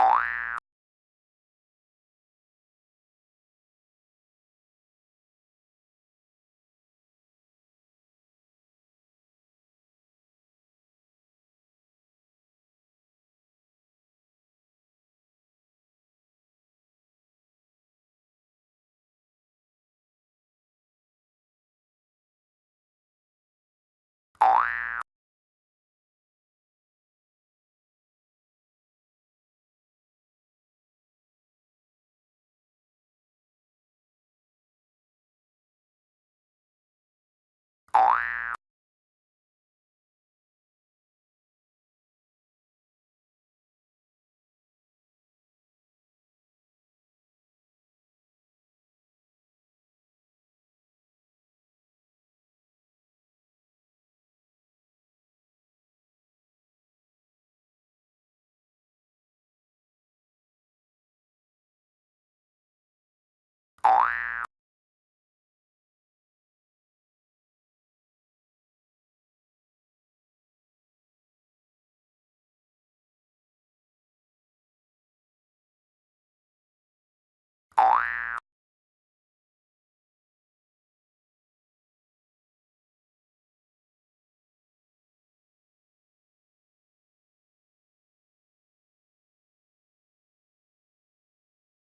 you